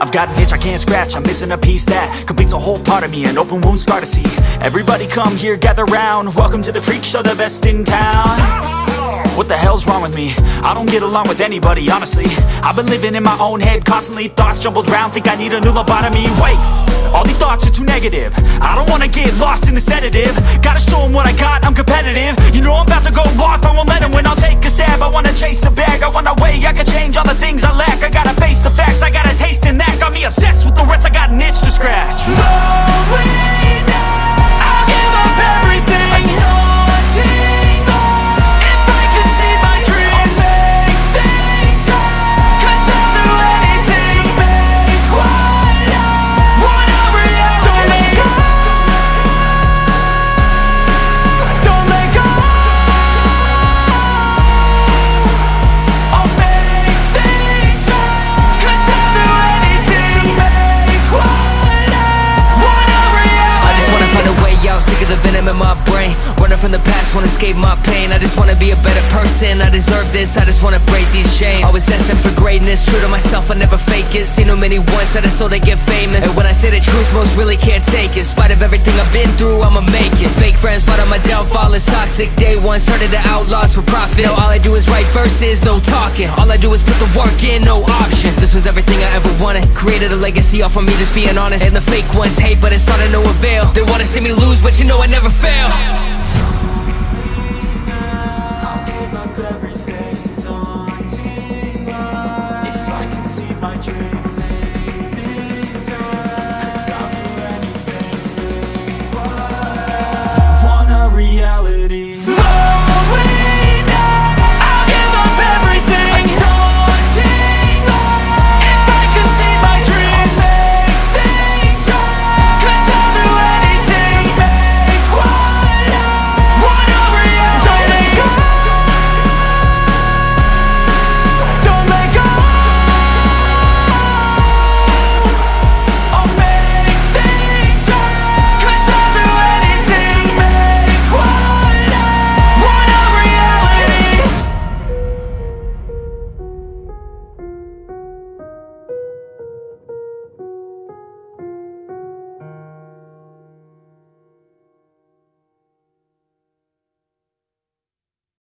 I've got an itch I can't scratch, I'm missing a piece that Completes a whole part of me, an open wound scar to see. Everybody come here, gather round. Welcome to the freak show, the best in town. What the hell's wrong with me? I don't get along with anybody, honestly. I've been living in my own head constantly Thoughts jumbled round, think I need a new lobotomy. Wait, all these thoughts are too negative. I don't wanna get lost in the sedative. Gotta show 'em what I got, I'm competitive. You know I'm about to go off, in my brain. Running from the past, wanna escape my pain. I just wanna be a better person, I deserve this I just wanna break these chains. Always asking for greatness, true to myself, I never fake it. Seen too many once, I just so they get famous. And when I say the truth, most really can't take it. In spite of everything I've been through, I'ma make it. Fake friends, but my downfall is toxic. Day one, started the outlaws for profit. Now all I do is write verses, no talking. All I do is put the work in, no option. This was everything I ever wanted. Created a legacy off of me, just being honest. And the fake ones hate, but it's all to no avail They wanna see me lose, but you know I never fail